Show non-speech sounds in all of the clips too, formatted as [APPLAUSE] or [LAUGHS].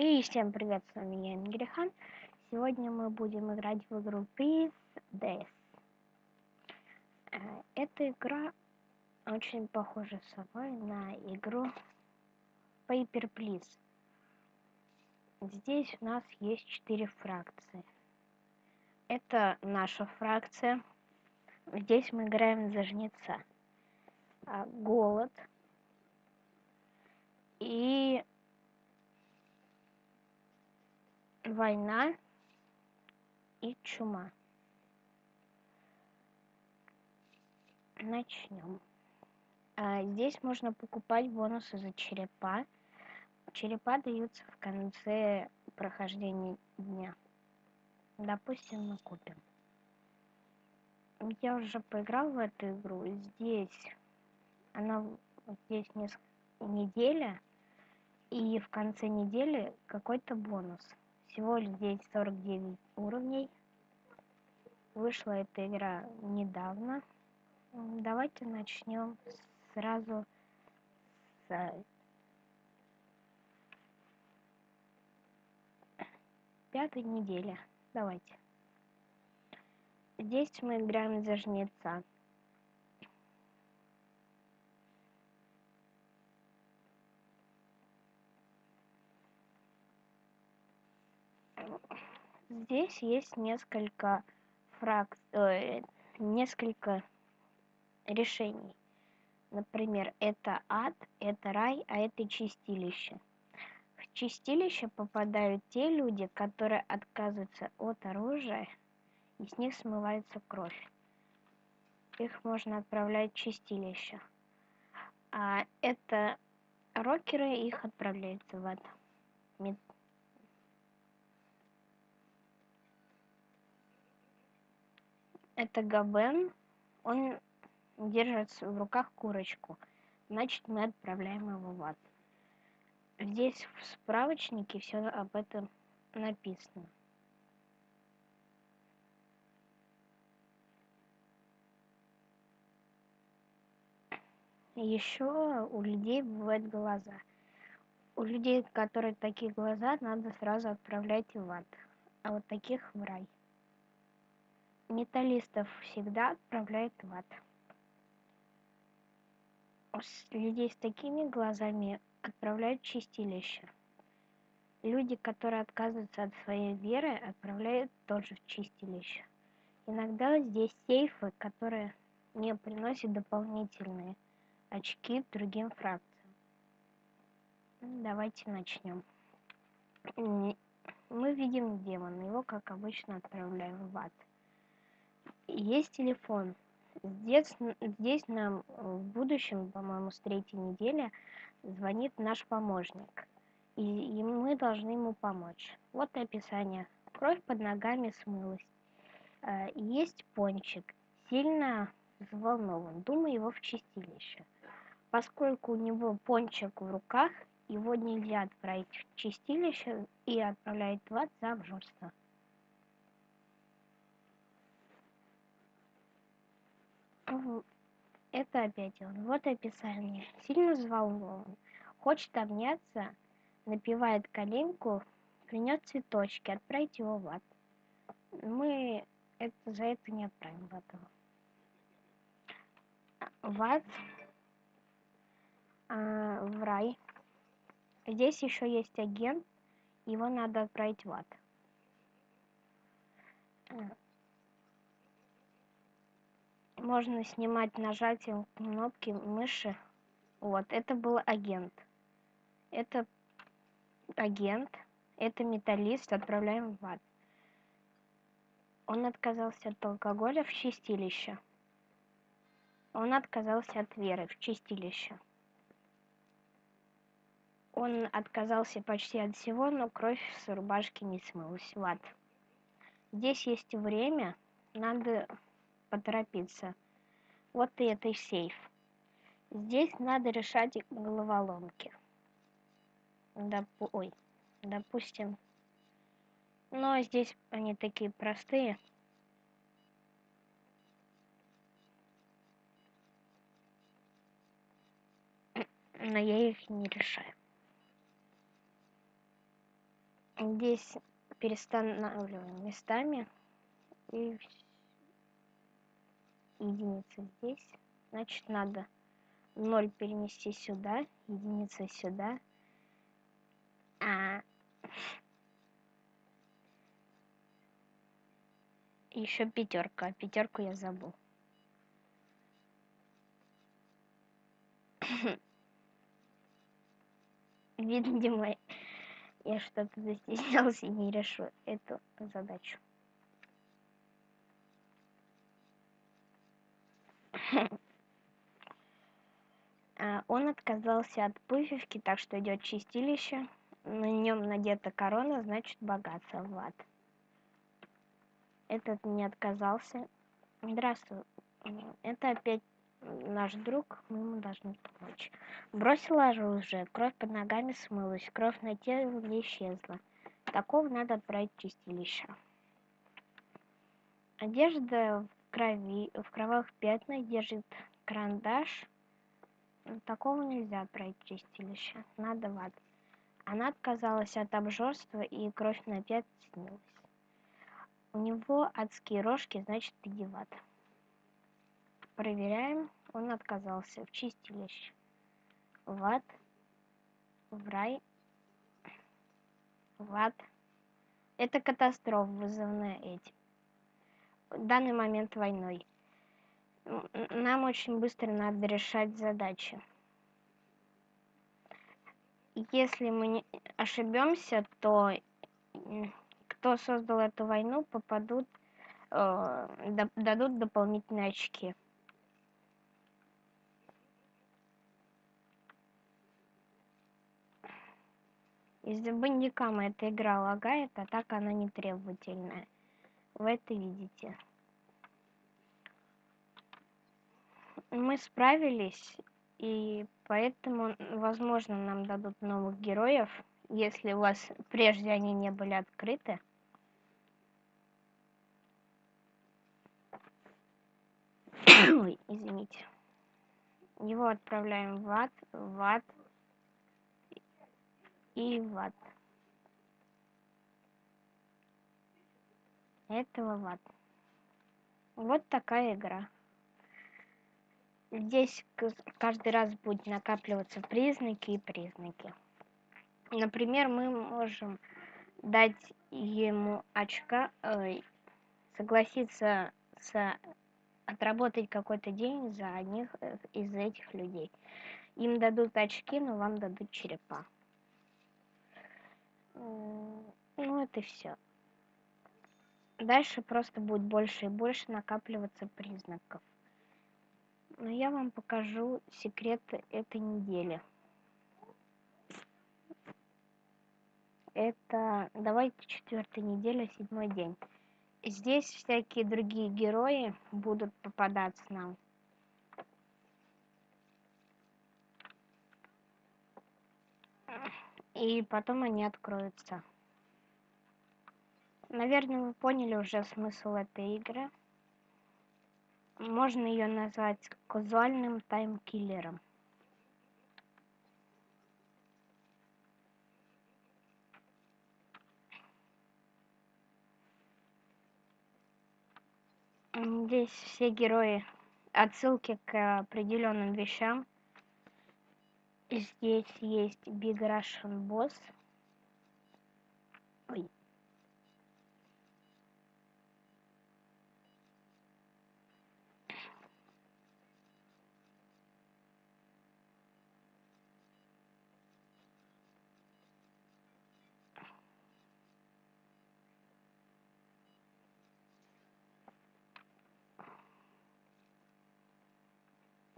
И всем привет, с вами я, Ингрихан. Сегодня мы будем играть в игру Peace Days. Э, эта игра очень похожа с собой на игру Paper Please. Здесь у нас есть четыре фракции. Это наша фракция. Здесь мы играем за жнеца. А, голод. И война и чума. Начнем. А, здесь можно покупать бонусы за черепа. Черепа даются в конце прохождения дня. Допустим, мы купим. Я уже поиграл в эту игру. Здесь она здесь несколько неделя, и в конце недели какой-то бонус. Всего здесь 49 уровней. Вышла эта игра недавно. Давайте начнем сразу с пятой недели. Давайте. Здесь мы играем за жнеца. Здесь есть несколько фрак... э, несколько решений. Например, это ад, это рай, а это чистилище. В чистилище попадают те люди, которые отказываются от оружия, и с них смывается кровь. Их можно отправлять в чистилище. А это рокеры, их отправляются в ад. Это Габен. Он держит в руках курочку. Значит, мы отправляем его в ад. Здесь в справочнике все об этом написано. Еще у людей бывают глаза. У людей, которые такие глаза, надо сразу отправлять в ад, а вот таких в рай металлистов всегда отправляют в ад. Людей с такими глазами отправляют в чистилище. Люди, которые отказываются от своей веры, отправляют тоже в чистилище. Иногда здесь сейфы, которые не приносят дополнительные очки другим фракциям. Давайте начнем. Мы видим демона, его, как обычно, отправляем в ад есть телефон. Здесь, здесь нам в будущем, по-моему, с третьей недели звонит наш помощник. И, и мы должны ему помочь. Вот и описание. Кровь под ногами смылась. Э, есть пончик. Сильно взволнован. Думаю, его в чистилище. Поскольку у него пончик в руках, его нельзя отправить в чистилище и отправляет в ад за Это он. Вот описание. Сильно взволнован. Хочет обняться, напивает коленку, принес цветочки, отправить его в ад. Мы это, за это не отправим в ад. В ад, а, в рай. Здесь еще есть агент, его надо отправить в ад можно снимать нажатием кнопки мыши. Вот, это был агент. Это агент, это металлист, отправляем в ад. Он отказался от алкоголя в чистилище. Он отказался от веры в чистилище. Он отказался почти от всего, но кровь с рубашки не смылась в ад. Здесь есть время, надо поторопиться. Вот и это сейф. Здесь надо решать головоломки. Допу Ой, допустим. Но здесь они такие простые. Но я их не решаю. Здесь перестанавливаем местами. И единица здесь. Значит, надо 0 перенести сюда, единица сюда. А еще пятерка. Пятерку я забыл. [LAUGHS] Видимо, я что-то застеснялся и не решу эту задачу. Он отказался от пуфевки, так что идет чистилище. На нем надета корона, значит богатство в. Этот не отказался. Здравствуй. Это опять наш друг, мы ему должны помочь. Бросила оружие, кровь под ногами смылась, кровь на теле исчезла. Такого надо отправить в чистилище. Одежда крови, в кровавых пятнах держит карандаш. Такого нельзя в чистилище. Надо в. Она отказалась от обжорства, и кровь на пят снилась. У него адские рожки, значит, иди в. Проверяем. Он отказался. В чистилище. В ад. В рай. В ад. Это катастрофа, вызванная этим. В данный момент войной. Нам очень быстро надо решать задачи. Если мы ошибемся, то кто создал эту войну, попадут, э, дадут дополнительные очки. Из-за бандикама эта игра лагает, а так она не требовательная. Вы это видите. Мы справились, и поэтому, возможно, нам дадут новых героев, если у вас прежде они не были открыты. [COUGHS] Ой, извините. Его отправляем в ад, в ад, и ват. Этого ват. Вот такая игра. Здесь каждый раз будет накапливаться признаки и признаки. Например, мы можем дать ему очка, э, согласиться с отработать какой-то день за одних э, из этих людей. Им дадут очки, но вам дадут черепа. Ну, это все. Дальше просто будет больше и больше накапливаться признаков. Но я вам покажу секреты этой недели. Это, давайте, четвертая неделя, седьмой день. Здесь всякие другие герои будут попадаться нам. и потом они откроются. Наверное, вы поняли уже смысл этой игры. Можно ее назвать казуальным таймкиллером. Здесь все герои отсылки к определенным вещам Здесь есть Big Russian Boss. Ой.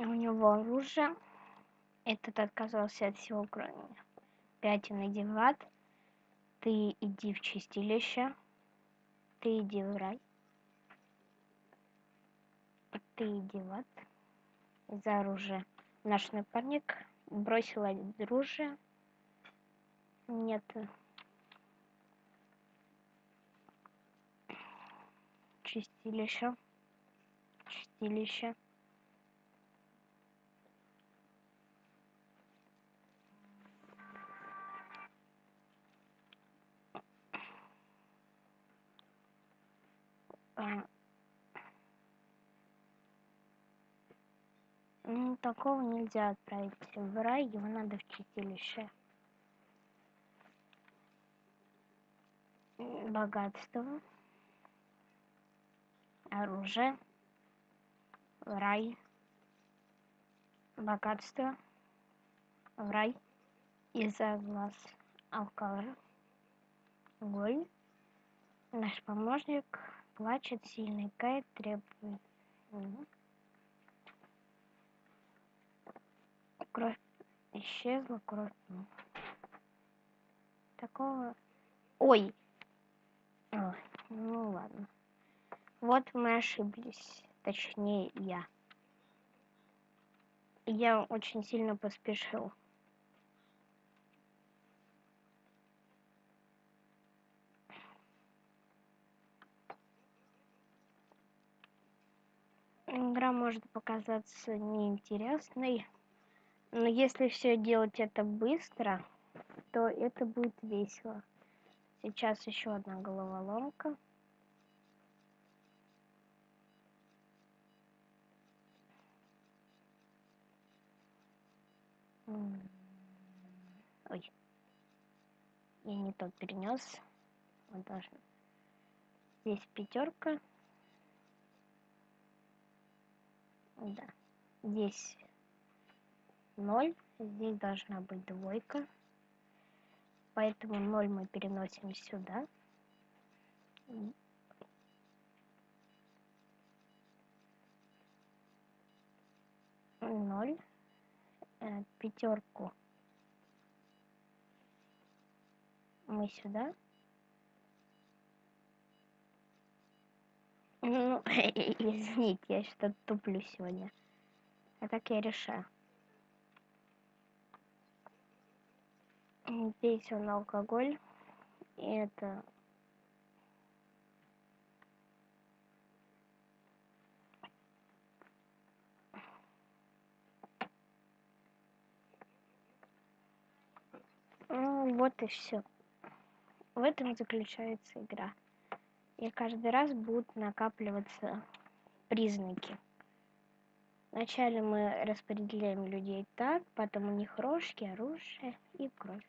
У него оружие. Этот отказался от всего, кроме пятен иди. Ты иди в чистилище. Ты иди в рай. Ты иди в ад. За оружие. Наш напарник бросил оружие. Нет. Чистилище. Чистилище. Такого нельзя отправить в рай, его надо в чистилище. Богатство. Оружие. Рай. Богатство. В рай. Из-за глаз. Алкоголь. Голь. Наш помощник плачет сильный, кает требует. Кровь исчезла, кровь. Ну. Такого... Ой! Ой, ну ладно. Вот мы ошиблись. Точнее, я. Я очень сильно поспешил. Игра может показаться неинтересной, но если все делать это быстро, то это будет весело. Сейчас еще одна головоломка. Ой. Я не тот перенес. Вот должен. Здесь пятерка. Да. Здесь ноль. Здесь должна быть двойка. Поэтому ноль мы переносим сюда. Ноль. Э, пятерку мы сюда. Ну, [LAUGHS] извините, я что-то туплю сегодня. А так я решаю. Здесь он алкоголь. И это... Ну, вот и все. В этом заключается игра и каждый раз будут накапливаться признаки. Вначале мы распределяем людей так, потом у них рожки, оружие и кровь.